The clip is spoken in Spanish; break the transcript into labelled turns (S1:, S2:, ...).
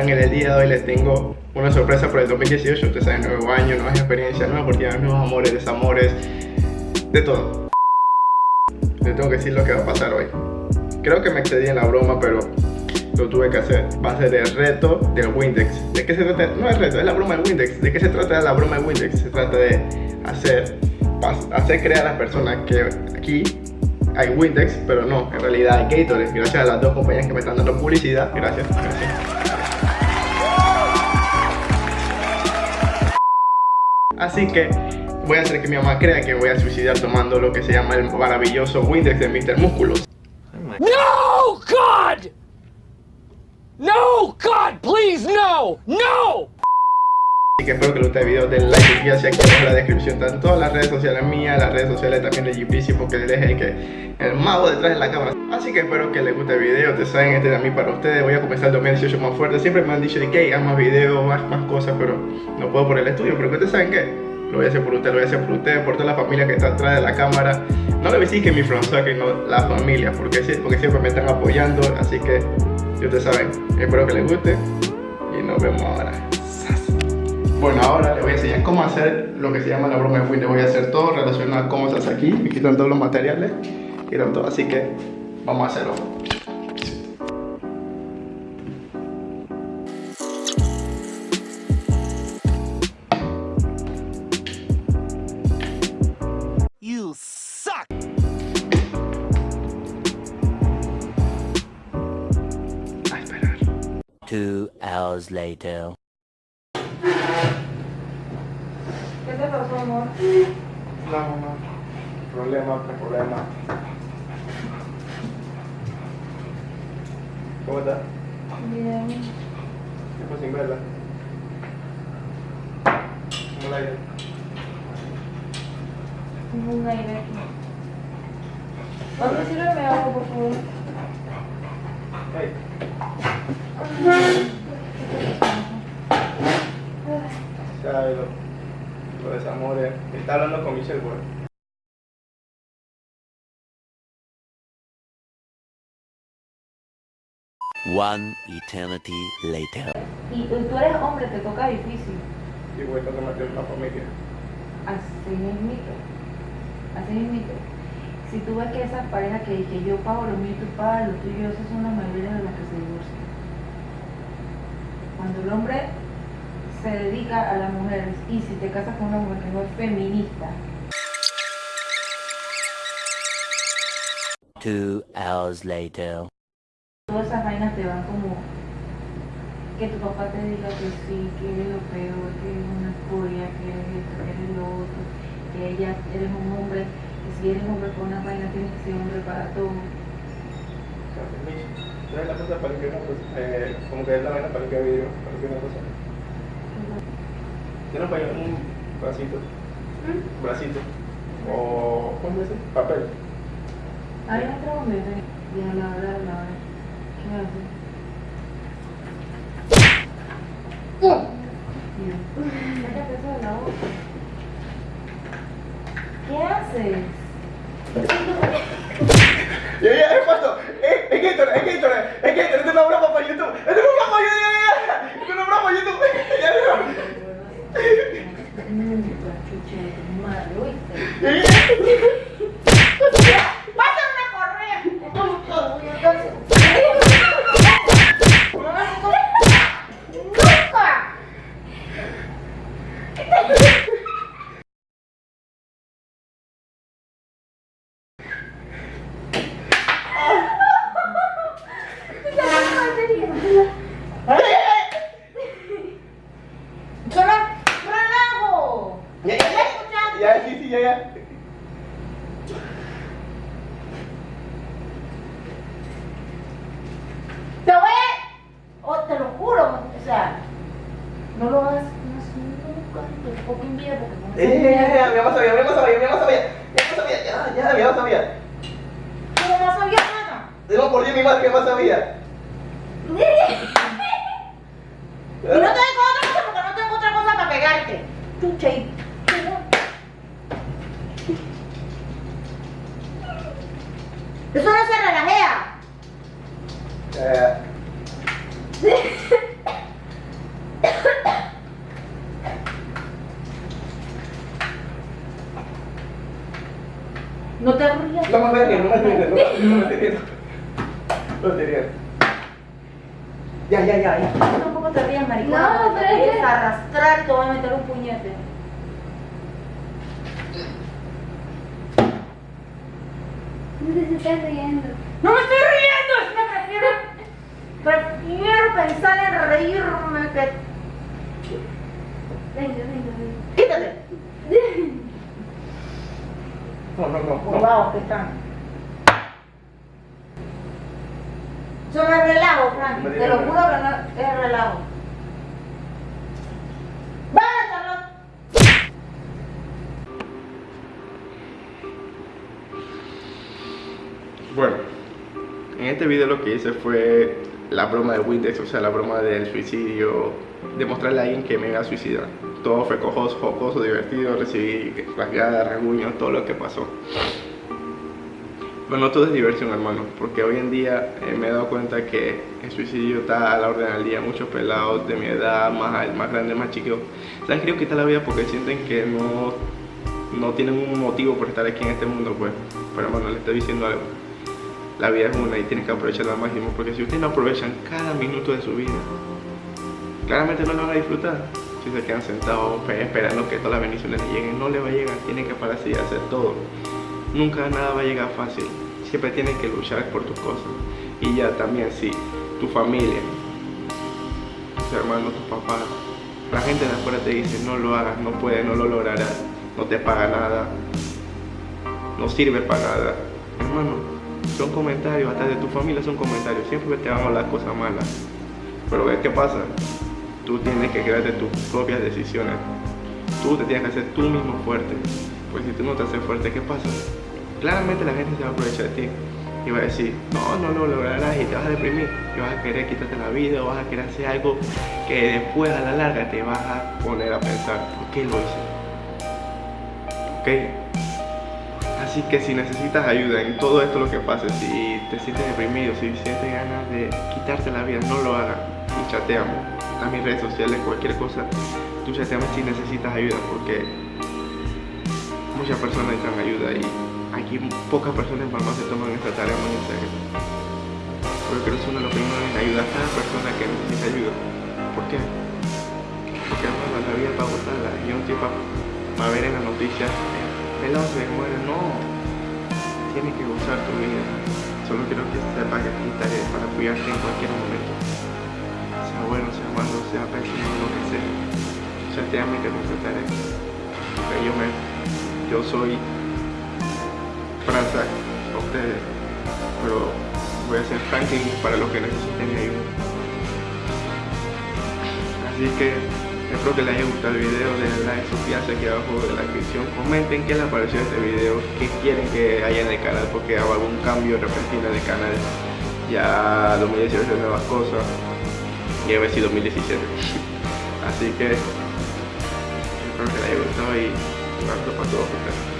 S1: están? En el día de hoy les tengo una sorpresa por el 2018. Ustedes saben, nuevo año, nuevas experiencias, nuevas oportunidades, nuevos amores, desamores, de todo. Les tengo que decir lo que va a pasar hoy. Creo que me excedí en la broma, pero lo tuve que hacer. Va a ser el reto del Windex. ¿De qué se trata? No es reto, es la broma del Windex. ¿De qué se trata la broma del Windex? Se trata de hacer, hacer creer a las personas que aquí hay Windex, pero no, en realidad hay Gatorade. Gracias a las dos compañías que me están dando publicidad. Gracias, gracias. Así que voy a hacer que mi mamá crea que voy a suicidar tomando lo que se llama el maravilloso Windex de Mr. Músculos.
S2: No, God! No, God, please, no! ¡No!
S1: Así que espero que les guste el video, den like y hacia aquí en la descripción están las redes sociales mías, las redes sociales también de GPC porque él es el que el mago detrás de la cámara. Así que espero que les guste el video, ustedes saben, este mí para ustedes, voy a comenzar el 2018 más fuerte. Siempre me han dicho que hay más videos, más, más cosas, pero no puedo por el estudio, pero ustedes saben que lo voy a hacer por ustedes, lo voy a hacer por ustedes, por toda la familia que está atrás de la cámara. No le decir que mi front no la familia, porque, porque siempre me están apoyando, así que ustedes saben, espero que les guste y nos vemos ahora. Bueno, ahora les voy a enseñar cómo hacer lo que se llama la broma de Windows. Voy a hacer todo relacionado a cómo se hace aquí. Me quitan todos los materiales. Quitan todo, así que vamos a hacerlo.
S2: You suck!
S1: A esperar.
S3: Two hours later.
S4: ¿Qué te pasó, amor?
S1: No, mamá. Problema, problema. ¿Cómo estás?
S4: Bien.
S1: Tiempo sin verla. ¿Cómo la?
S4: Tengo un aire aquí. Papi, sírveme algo, por favor.
S1: Hey. Desamores. Está hablando con Michelle Ward.
S3: One eternity later.
S4: Y tú eres hombre, te toca difícil.
S1: Y voy a mantener una familia.
S4: Así mismito. Así mismito. Si tú ves que esas parejas que, que yo pago lo mío y tú pagas lo tuyo, esas son las mayoría de las que se divorcian. Cuando el hombre se dedica a las mujeres y si te casas con una mujer que no es feminista,
S3: Two hours later.
S4: todas esas vainas te van como que tu papá te diga que sí, que eres lo peor, que eres una escoria, que eres esto, que eres lo otro, que ella eres un hombre, que si eres hombre con una vaina tienes que ser hombre para todo.
S1: Entonces la cosa para que una cosa, eh, como que es la vaina para que vidrio, para que una cosa. Tiene para un bracito, bracito, o ¿cómo dice? Papel.
S4: Ahí no trago medio y a la hora de la hora, ¿qué haces? Mira, sácate eso de la boca. ¿Qué haces?
S1: Ya, ya, es falso. Es, es Gatorade, es Gatorade, es Gatorade, es una broma para YouTube. Es una broma para YouTube, ya, ya, ya. Es una broma para YouTube. Ya, ya.
S4: Nunca, chucha de tu madre, ¿oíste?
S1: Ya, ya.
S4: ¡Pásame una correa! ¡Nunca! ¡Solo relajo!
S1: Ya, ya, ya. Ya, ya, ya.
S4: Te voy a... oh, te lo juro, o sea, no lo hagas, no es nunca en tu fucking vida porque no
S1: Ya, ya, ya, ya, sabía, mamá sabía, mamá sabía. Mamá sabía, ya, ya, mamá sabía.
S4: Tu mamá sabía nada.
S1: Digo por Dios, mi madre, mi mamá sabía.
S4: Y no te digo otra cosa porque no tengo otra cosa para pegarte. Chucha y... Eso no se relajea.
S1: Eh,
S4: No te rías.
S1: No me voy a reír, no no, riendo. No estoy riendo. Ya, ya, ya, ya.
S4: Tampoco te rías, maricón.
S5: No, pero es que-
S4: arrastrar te voy a meter un puñete.
S5: No te estás riendo.
S4: ¡No me estoy riendo! Es que prefiero, prefiero pensar en reírme que...
S5: Venga, venga, venga.
S4: ¡Quítate!
S1: No, no, no.
S4: Por
S1: no.
S4: que están. Eso no es relajo, Frank. Te lo juro que no es relajo.
S1: Bueno, en este video lo que hice fue la broma de Windex, o sea, la broma del suicidio, demostrarle a alguien que me iba a suicidar. Todo fue cojoso, jocoso, divertido, recibí rasgadas, rasguños, todo lo que pasó. Pero no todo es diversión, hermano, porque hoy en día eh, me he dado cuenta que el suicidio está a la orden del día. Muchos pelados de mi edad, más, más grandes, más chicos, se han querido quitar la vida porque sienten que no, no tienen un motivo por estar aquí en este mundo, pues. Pero hermano, le estoy diciendo algo. La vida es una y tienes que aprovecharla al máximo, porque si ustedes no aprovechan cada minuto de su vida, claramente no lo van a disfrutar. Si se quedan sentados pe- esperando que todas las bendiciones lleguen, no les va a llegar, tienen que pararse y hacer todo. Nunca nada va a llegar fácil, siempre tienes que luchar por tus cosas. Y ya también, si tu familia, tus hermanos, tus papás, la gente de afuera te dice no lo hagas, no puedes, no lo lograrás, no te paga nada, no sirve para nada. Hermano, son comentarios, hasta de tu familia son comentarios, siempre te van a hablar cosas malas. Pero ¿ves qué pasa? Tú tienes que crearte tus propias decisiones. Tú te tienes que hacer tú mismo fuerte. Pues si tú no te haces fuerte, ¿qué pasa? Claramente la gente se va a aprovechar de ti y va a decir, no, no lo lograrás y te vas a deprimir y vas a querer quitarte la vida o vas a querer hacer algo que después a la larga te vas a poner a pensar, ¿por qué lo hice? ¿Ok? Así que si necesitas ayuda en todo esto lo que pase, si te sientes deprimido, si sientes ganas de quitarte la vida, no lo hagas y chateame. A mis redes sociales, cualquier cosa, tú chateame si necesitas ayuda porque muchas personas necesitan ayuda y aquí pocas personas más se toman esta tarea muy en serio. Pero creo que es uno de los primeros en ayudar a cada persona que necesita ayuda. ¿Por qué? Porque hermano, la vida para gozarla y un tipo para ver en las noticias pelado se muere, no. Tienes que gozar tu vida. Solo quiero que sepas que aquí estaré para apoyarte en cualquier momento. Sea bueno, sea malo, sea pésimo, lo que sea. Chateame que te trataré. Porque yo me. Yo soy Franza, a ustedes. Pero voy a ser Franklin para los que necesiten mi ayuda. Así que espero que les haya gustado el video, denle like, suscríbanse aquí abajo en la descripción, comenten qué les pareció este video, qué quieren que haya en el canal, porque hago algún cambio repentino en el canal. Ya 2018 es nuevas cosas y a ver si 2017. Así que espero que les haya gustado y un abrazo para todos ustedes.